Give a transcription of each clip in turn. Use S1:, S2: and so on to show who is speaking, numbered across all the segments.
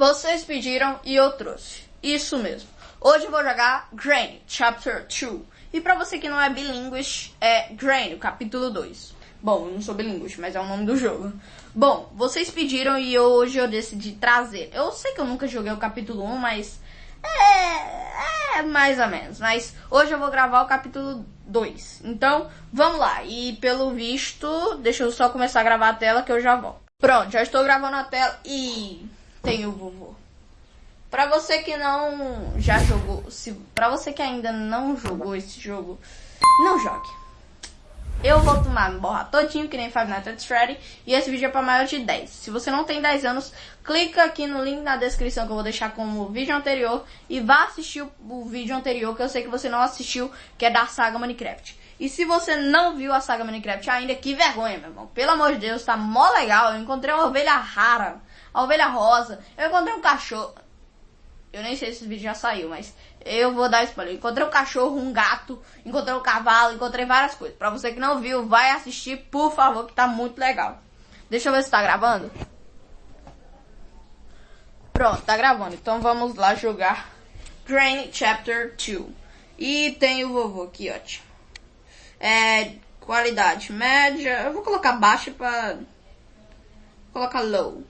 S1: Vocês pediram e eu trouxe. Isso mesmo. Hoje eu vou jogar Granny, Chapter 2. E pra você que não é bilíngue, é Granny, capítulo 2. Bom, eu não sou bilíngue, mas é o nome do jogo. Bom, vocês pediram e hoje eu decidi trazer. Eu sei que eu nunca joguei o capítulo 1, mas é, é mais ou menos. Mas hoje eu vou gravar o capítulo 2. Então, vamos lá. E pelo visto, deixa eu só começar a gravar a tela que eu já volto. Pronto, já estou gravando a tela e tem o vovô. Pra você que não já jogou, se, pra você que ainda não jogou esse jogo, não jogue. Eu vou tomar borra todinho, que nem Five Nights at Freddy, e esse vídeo é para maior de 10. Se você não tem 10 anos, clica aqui no link na descrição que eu vou deixar como vídeo anterior e vá assistir o, o vídeo anterior que eu sei que você não assistiu, que é da saga Minecraft. E se você não viu a saga Minecraft ainda, que vergonha, meu irmão. Pelo amor de Deus, tá mó legal. Eu encontrei uma ovelha rara, a ovelha rosa. Eu encontrei um cachorro. Eu nem sei se esse vídeo já saiu, mas eu vou dar spoiler. Encontrei um cachorro, um gato, encontrei um cavalo, encontrei várias coisas. Pra você que não viu, vai assistir, por favor, que tá muito legal. Deixa eu ver se tá gravando. Pronto, tá gravando. Então vamos lá jogar Granny Chapter 2. E tem o vovô aqui, ótimo. É, qualidade média. Eu vou colocar baixa pra... Vou colocar low.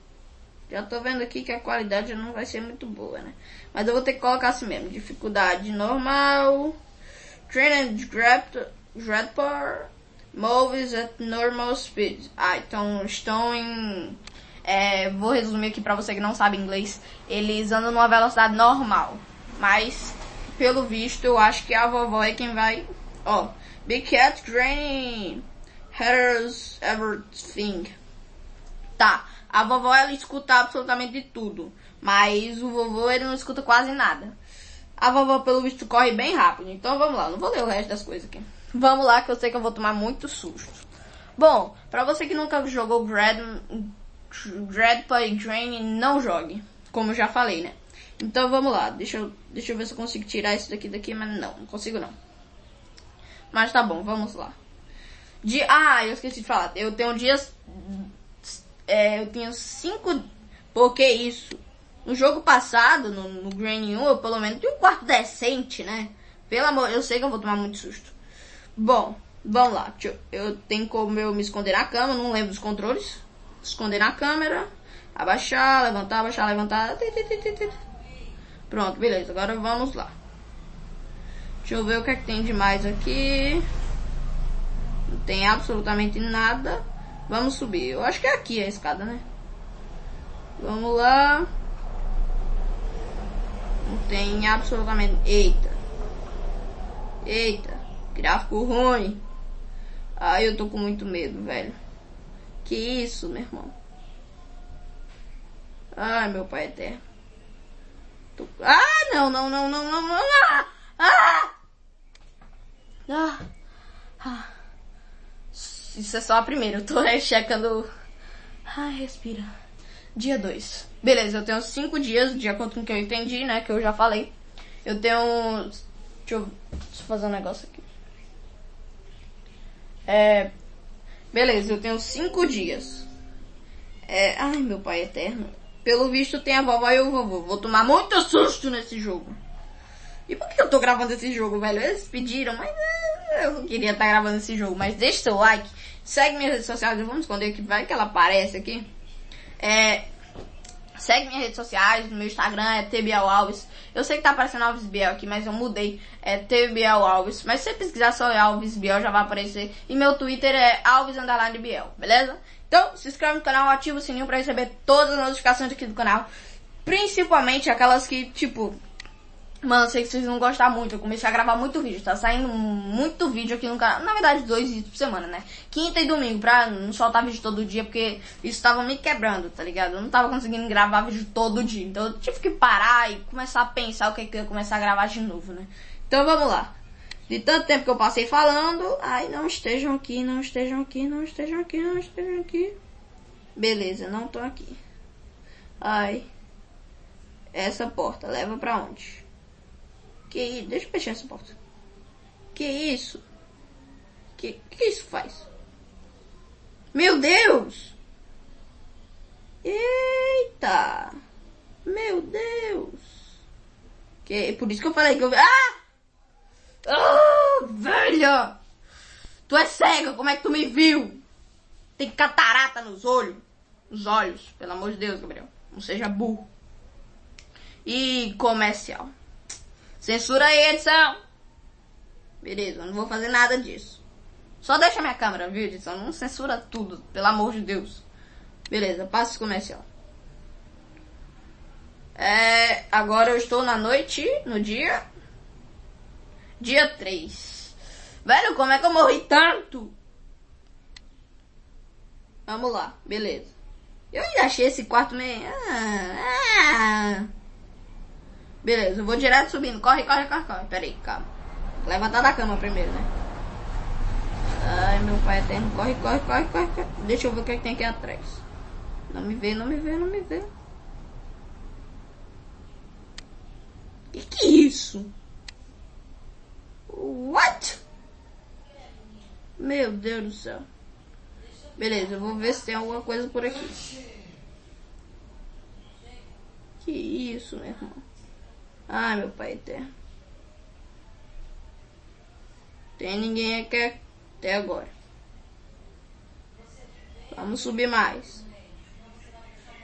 S1: Já tô vendo aqui que a qualidade não vai ser muito boa, né? Mas eu vou ter que colocar assim mesmo. Dificuldade normal. Train and Dreadpower. Moves at normal speed. Ah, então estão em... É, vou resumir aqui pra você que não sabe inglês. Eles andam numa velocidade normal. Mas, pelo visto, eu acho que a vovó é quem vai... Ó, Big Cat Granny Headers Everything. Tá. A vovó ela escuta absolutamente tudo, mas o vovô ele não escuta quase nada. A vovó pelo visto corre bem rápido, então vamos lá, não vou ler o resto das coisas aqui. Vamos lá que eu sei que eu vou tomar muito susto. Bom, pra você que nunca jogou Dread, Dreadpa e Drain, não jogue, como já falei, né? Então vamos lá, deixa eu, deixa eu ver se eu consigo tirar isso daqui daqui, mas não, não consigo não. Mas tá bom, vamos lá. De, ah, eu esqueci de falar, eu tenho dias é, eu tenho cinco. Porque isso? No jogo passado, no, no 1, eu pelo menos tinha um quarto decente, né? Pelo amor, eu sei que eu vou tomar muito susto. Bom, vamos lá. Eu, eu tenho como eu me esconder na cama, não lembro dos controles. Esconder na câmera, abaixar, levantar, abaixar, levantar. Pronto, beleza. Agora vamos lá. Deixa eu ver o que é que tem de mais aqui. Não tem absolutamente nada. Vamos subir. Eu acho que é aqui a escada, né? Vamos lá. Não tem absolutamente... Eita. Eita. Gráfico ruim. Ai, eu tô com muito medo, velho. Que isso, meu irmão. Ai, meu pai eterno. Tô... Ah, não, não, não, não, não, não. Ah! Ah! Ah! ah. Isso é só a primeira. Eu tô checando. Ai, respira. Dia 2. Beleza, eu tenho 5 dias, acordo com o que eu entendi, né? Que eu já falei. Eu tenho. Deixa eu, deixa eu fazer um negócio aqui. É. Beleza, eu tenho 5 dias. É. Ai, meu pai eterno. Pelo visto tem a vovó e o vovô. Vou tomar muito susto nesse jogo. E por que eu tô gravando esse jogo, velho? Eles pediram, mas é, eu não queria estar tá gravando esse jogo. Mas deixa seu like, segue minhas redes sociais, vamos esconder que vai que ela aparece aqui. É, segue minhas redes sociais, meu Instagram é TBL Alves. Eu sei que tá aparecendo Alves Biel aqui, mas eu mudei, é TBL Alves. Mas se você pesquisar só Alves Biel já vai aparecer. E meu Twitter é Alves Biel, beleza? Então, se inscreve no canal, ativa o sininho pra receber todas as notificações aqui do canal. Principalmente aquelas que, tipo, Mano, eu sei que vocês vão gostar muito. Eu comecei a gravar muito vídeo. Tá saindo muito vídeo aqui no canal. Na verdade, dois vídeos por semana, né? Quinta e domingo, pra não soltar vídeo todo dia, porque isso tava me quebrando, tá ligado? Eu não tava conseguindo gravar vídeo todo dia. Então eu tive que parar e começar a pensar o que, que eu ia começar a gravar de novo, né? Então vamos lá. De tanto tempo que eu passei falando, ai, não estejam aqui, não estejam aqui, não estejam aqui, não estejam aqui. Beleza, não tô aqui. Ai. Essa porta leva pra onde? Que deixa eu fechar essa porta. Que isso? Que que isso faz? Meu Deus! Eita! Meu Deus. Que, por isso que eu falei que eu... Ah! Ah, velha! Tu é cega, como é que tu me viu? Tem catarata nos olhos. Nos olhos, pelo amor de Deus, Gabriel. Não seja burro. E comercial. Censura aí, edição. Beleza, não vou fazer nada disso. Só deixa minha câmera, viu, edição? Não censura tudo, pelo amor de Deus. Beleza, passo comercial. É, agora eu estou na noite, no dia. Dia 3. Velho, como é que eu morri tanto? Vamos lá, beleza. Eu ainda achei esse quarto meio. Ah, ah. Beleza, eu vou direto subindo. Corre, corre, corre, corre. Pera aí, calma. Levantar da cama primeiro, né? Ai, meu pai eterno. Corre, corre, corre, corre, corre. Deixa eu ver o que, é que tem aqui atrás. Não me vê, não me vê, não me vê. Que que é isso? What? Meu Deus do céu. Beleza, eu vou ver se tem alguma coisa por aqui. Que isso, meu irmão. Ai, meu pai eterno. Tem ninguém aqui até agora. Vamos subir mais.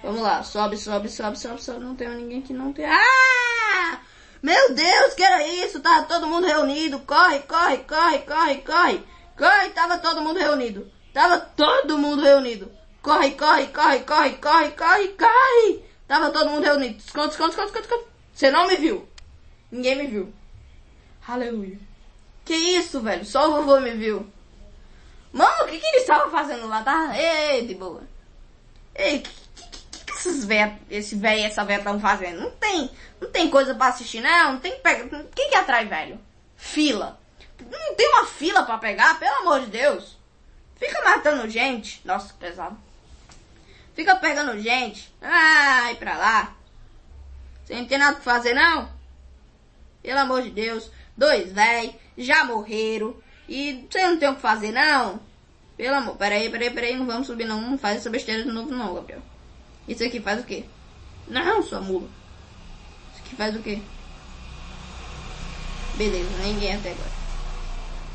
S1: Vamos lá, sobe, sobe, sobe, sobe, sobe. Não tem ninguém que não tem. Ah! Meu Deus, que era isso? Tava todo mundo reunido. Corre, corre, corre, corre, corre. Corre, tava todo mundo reunido. Tava todo mundo reunido. Corre, corre, corre, corre, corre, corre, corre. Tava todo mundo reunido. Esconde, esconde, esconde, esconde. Você não me viu. Ninguém me viu. Aleluia. Que isso, velho? Só o vovô me viu. Mano, o que, que ele estava fazendo lá? Tá? Ei, de boa. Ei, que, que, que esses véia, esse velho e essa velha estão fazendo? Não tem, não tem coisa pra assistir, não. Não tem pega. Quem que atrai velho? Fila. Não tem uma fila pra pegar, pelo amor de Deus. Fica matando gente. Nossa, que pesado. Fica pegando gente. Ai, pra lá. Você não tem nada pra fazer, não? Pelo amor de Deus. Dois véi, já morreram. E você não tem o que fazer, não? Pelo amor. Peraí, peraí, peraí. Não vamos subir, não. Não faz essa besteira de novo, não, Gabriel. Isso aqui faz o quê? Não, sua mula. Isso aqui faz o quê? Beleza, ninguém até agora.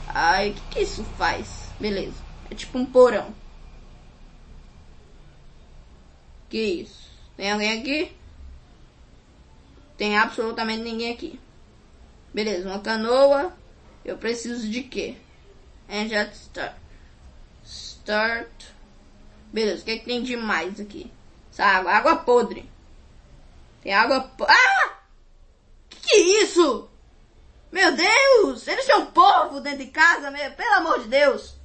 S1: Ai, o que, que isso faz? Beleza. É tipo um porão. Que isso? Tem alguém aqui? Tem absolutamente ninguém aqui. Beleza, uma canoa. Eu preciso de quê? Engine start. Start. Beleza, o que, é que tem de mais aqui? Essa água, água podre. Tem água po Ah! Que que é isso? Meu Deus! Eles um povo dentro de casa, meu, pelo amor de Deus!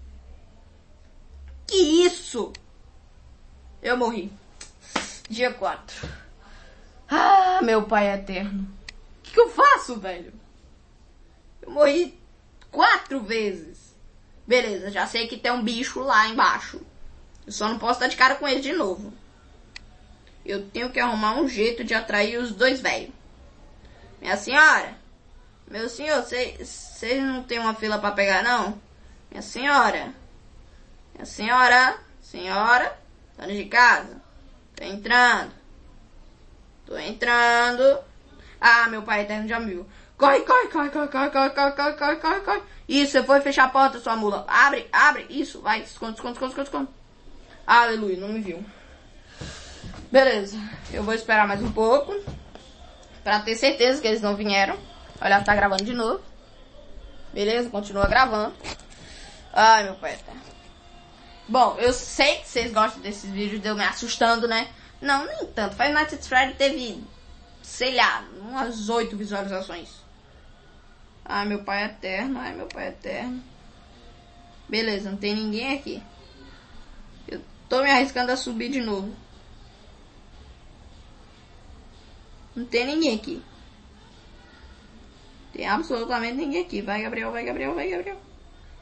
S1: Que isso? Eu morri. Dia 4. Ah, meu pai eterno. O que, que eu faço, velho? Eu morri quatro vezes. Beleza, já sei que tem um bicho lá embaixo. Eu só não posso dar de cara com ele de novo. Eu tenho que arrumar um jeito de atrair os dois velhos. Minha senhora, meu senhor, vocês não tem uma fila para pegar, não? Minha senhora, minha senhora, senhora, dona de casa, tô entrando, tô entrando. Ah, meu pai eterno já me viu. Corre, corre, corre, corre, corre, corre, corre, corre, corre, corre, corre. Isso, você foi fechar a porta, sua mula. Abre, abre. Isso, vai. Esconde, esconde, esconde, esconde, esconde. Aleluia, não me viu. Beleza. Eu vou esperar mais um pouco. Pra ter certeza que eles não vieram. Olha, tá gravando de novo. Beleza, continua gravando. Ai, meu pai. Bom, eu sei que vocês gostam desses vídeos de eu me assustando, né? Não, nem tanto. Five Nights at Freddy teve, sei lá, umas oito visualizações. Ai, meu pai é eterno. Ai, meu pai é eterno. Beleza, não tem ninguém aqui. Eu tô me arriscando a subir de novo. Não tem ninguém aqui. Tem absolutamente ninguém aqui. Vai, Gabriel, vai, Gabriel, vai, Gabriel.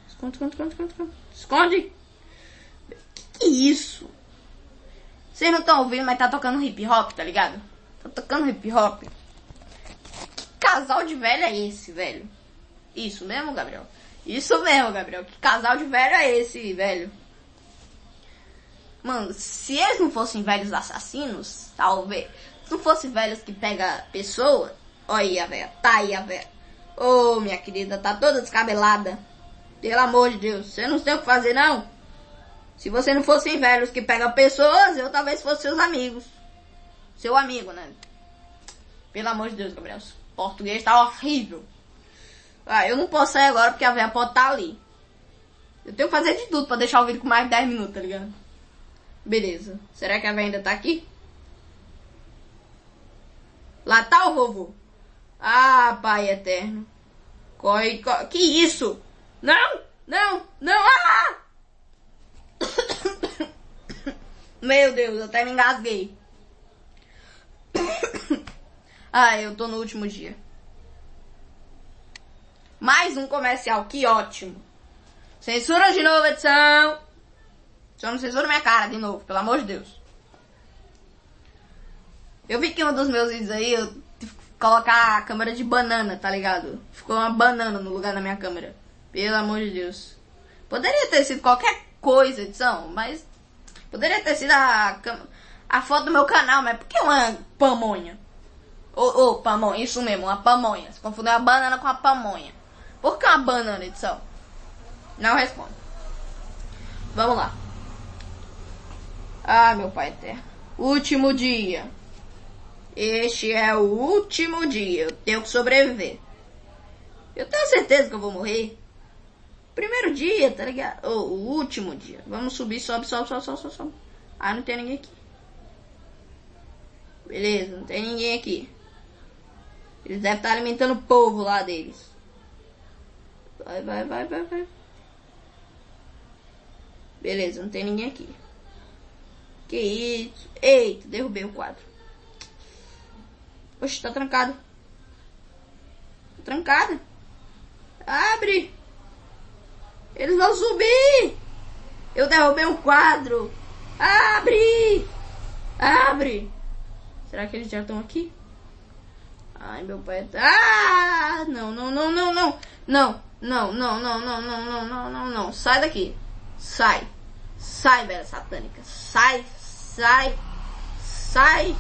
S1: Esconde, esconde, esconde, esconde, esconde. Esconde! Que que é isso? Vocês não estão ouvindo, mas tá tocando hip hop, tá ligado? Tá tocando hip hop casal de velho é esse, velho? Isso mesmo, Gabriel? Isso mesmo, Gabriel. Que casal de velho é esse, velho? Mano, se eles não fossem velhos assassinos, talvez, Se não fosse velhos que pega pessoa, olha velha, tá aí a velha. Ô, oh, minha querida, tá toda descabelada. Pelo amor de Deus, você não tem o que fazer não? Se você não fossem velhos que pegam pessoas, eu talvez fosse seus amigos. Seu amigo, né? Pelo amor de Deus, Gabriel. O português tá horrível. Ah, eu não posso sair agora porque a velha pode estar tá ali. Eu tenho que fazer de tudo pra deixar o vídeo com mais de 10 minutos, tá ligado? Beleza. Será que a velha ainda tá aqui? Lá tá o vovô. Ah, pai eterno. Corre, corre. Que isso? Não! Não! Não! Ah! Meu Deus, eu até me engasguei. ah, eu tô no último dia. Mais um comercial, que ótimo. Censura de novo, edição. Só não censura minha cara de novo, pelo amor de Deus. Eu vi que um dos meus vídeos aí, eu colocar a câmera de banana, tá ligado? Ficou uma banana no lugar da minha câmera. Pelo amor de Deus. Poderia ter sido qualquer coisa, edição, mas poderia ter sido a, a foto do meu canal, mas por que uma pamonha? Ô, oh, oh, pamonha, isso mesmo, uma pamonha. Você confundeu a banana com a pamonha. Por que uma banana, edição? Não responde. Vamos lá. Ah, meu pai eterno. Último dia. Este é o último dia. Eu tenho que sobreviver. Eu tenho certeza que eu vou morrer. Primeiro dia, tá ligado? Oh, o último dia. Vamos subir, sobe, sobe, sobe, sobe, sobe, sobe. Ah, não tem ninguém aqui. Beleza, não tem ninguém aqui. Eles devem estar alimentando o povo lá deles. Vai, vai, vai, vai, vai. Beleza, não tem ninguém aqui. Que isso? Eita, derrubei o quadro. Oxe, tá trancado. Tá trancado. Abre. Eles vão subir! Eu derrubei um quadro! Abre! Abre! Será que eles já estão aqui? Ai, meu pai tá... Ah! Não, não, não, não, não! Não, não, não, não, não, não, não, não, não, não. Sai daqui. Sai. Sai, velha satânica. Sai, sai, sai.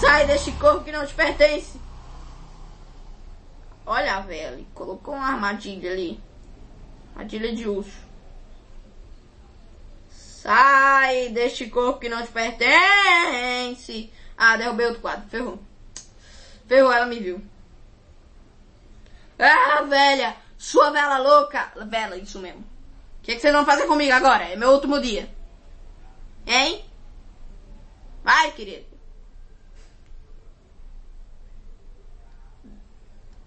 S1: Sai deste corpo que não te pertence. Olha, velho. Colocou uma armadilha ali. Armadilha de urso. Sai deste corpo que não te pertence. Ah, derrubei outro quadro. Ferrou. Ferrou, ela me viu. Ah, velha! Sua vela louca! Vela, isso mesmo. O que, que vocês vão fazer comigo agora? É meu último dia. Hein? Vai, querido.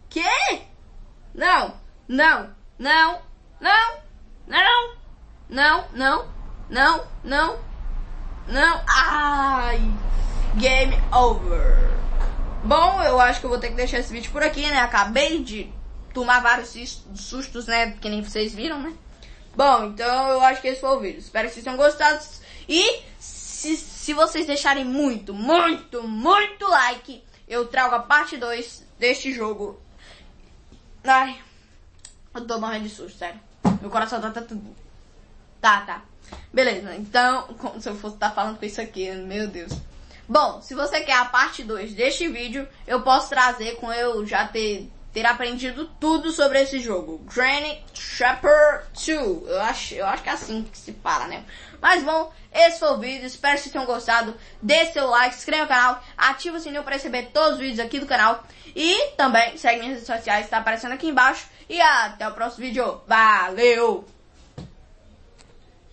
S1: Que? Não, não, não, não, não, não, não, não, não, não. Ai, game over. Bom, eu acho que eu vou ter que deixar esse vídeo por aqui, né? Acabei de tomar vários sustos, né? Que nem vocês viram, né? Bom, então eu acho que esse foi o vídeo. Espero que vocês tenham gostado. E se, se vocês deixarem muito, muito, muito like, eu trago a parte 2 deste jogo. Ai, eu tô morrendo de susto, sério. Meu coração tá, tá tudo. Tá, tá. Beleza, então, como se eu fosse estar tá falando com isso aqui, meu Deus. Bom, se você quer a parte 2 deste vídeo, eu posso trazer com eu já ter, ter aprendido tudo sobre esse jogo. Granny Chapter 2. Eu acho, eu acho que é assim que se fala, né? Mas bom, esse foi o vídeo. Espero que vocês tenham gostado. Dê seu like, se inscreva no canal, ativa o sininho para receber todos os vídeos aqui do canal. E também segue minhas redes sociais, está aparecendo aqui embaixo. E até o próximo vídeo. Valeu!